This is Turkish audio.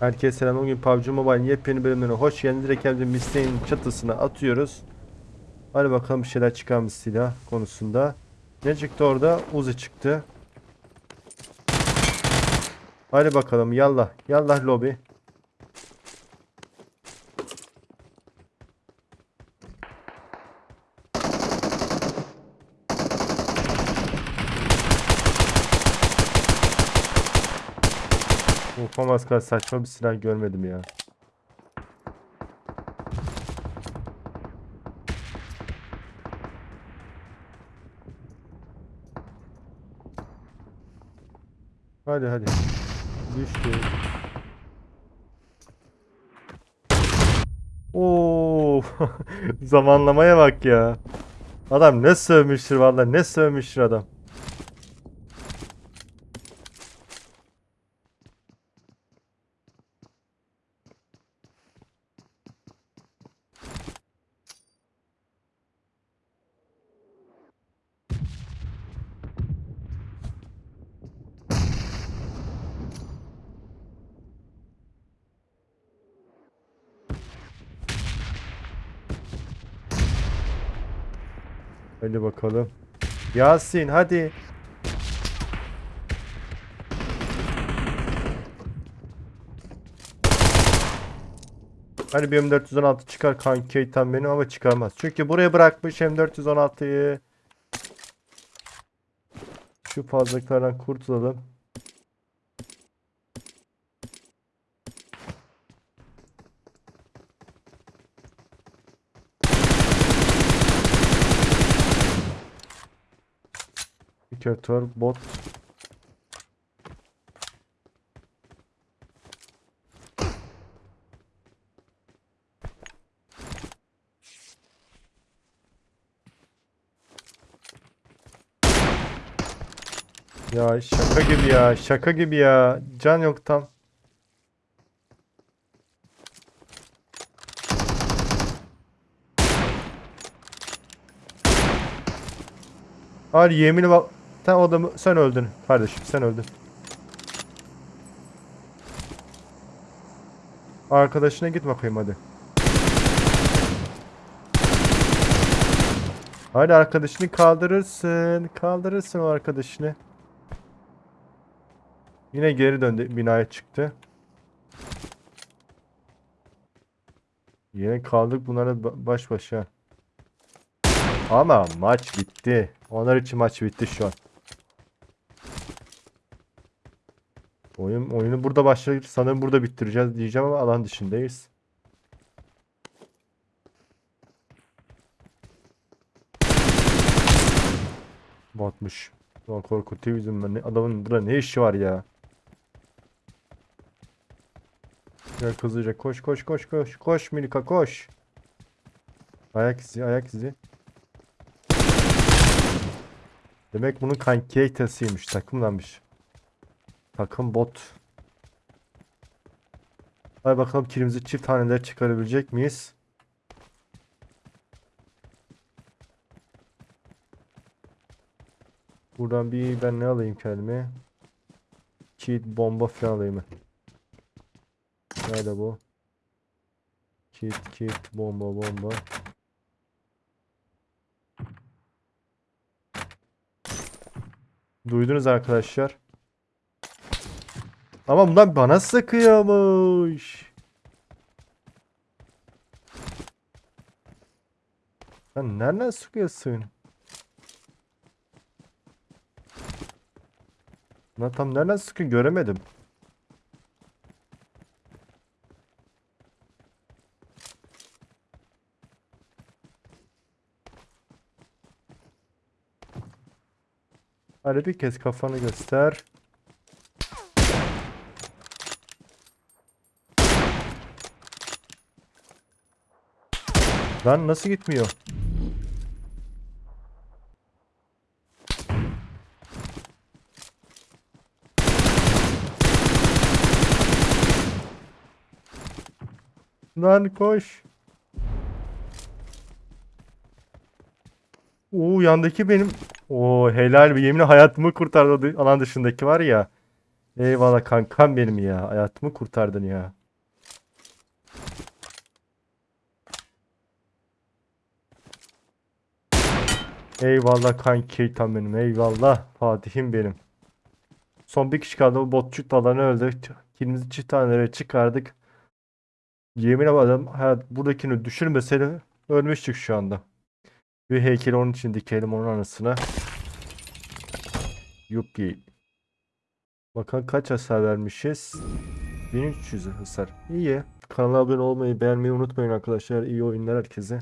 Herkese selam. Bugün PUBG Mobile yepyeni bölümlerine hoş geldiniz. Direkt kendimizi Misteğin çatısına atıyoruz. Hadi bakalım bir şeyler çıkar mı silah konusunda. Ne çıktı orada? Uzi çıktı. Hadi bakalım yallah. Yallah lobi. Ufamaz kadar saçma bir silah görmedim ya. Hadi hadi. Düştü. Oo, zamanlamaya bak ya. Adam ne sövmüştür vallahi ne sövmüştür adam. Hadi bakalım. Yasin hadi. Hani bir M416 çıkar kanki Keytan benim ama çıkarmaz. Çünkü buraya bırakmış M416'yı. Şu fazlalıklardan kurtulalım. Indikatör, bot. Ya şaka gibi ya, şaka gibi ya. Can yok tam. Hayır yemini bak. Sen adamı sen öldün kardeşim sen öldün. Arkadaşına git bakayım hadi. Hadi arkadaşını kaldırırsın. Kaldırırsın o arkadaşını. Yine geri döndü binaya çıktı. Yine kaldık bunlara ba- baş başa. Ama maç bitti. Onlar için maç bitti şu an. Oyun oyunu burada başlayıp sanırım burada bitireceğiz diyeceğim ama alan dışındayız. Batmış. Ulan korkutuyor yüzümden. Ne, adamın burada ne işi var ya? Gel hızlıca koş koş koş koş. Koş Milika koş. Ayak izi ayak izi. Demek bunun kankiyetasıymış takımlanmış. Takım bot. Hadi bakalım kilimizi çift haneler çıkarabilecek miyiz? Buradan bir ben ne alayım kendime? Kit bomba falan alayım. Nerede bu? Kit kit bomba bomba. Duydunuz arkadaşlar. Ama bunlar bana sıkıyormuş. Sen nereden sıkıyorsun? Lan tam nereden sıkıyor göremedim. Hadi bir kez kafanı göster. Lan nasıl gitmiyor? Lan koş. Oo yandaki benim. Oo helal bir yeminle hayatımı kurtardı alan dışındaki var ya. Eyvallah kankam benim ya. Hayatımı kurtardın ya. Eyvallah kanki tam benim. Eyvallah Fatih'im benim. Son bir kişi kaldı. Bu botçuk alanı öldü. Kilimizi çift tanelere çıkardık. Yemin ederim hayat buradakini düşürmeseydi ölmüştük şu anda. Bir heykeli onun için dikelim onun anısına. Yuppi. Bakalım kaç hasar vermişiz? 1300 hasar. İyi. Kanala abone olmayı, beğenmeyi unutmayın arkadaşlar. İyi oyunlar herkese.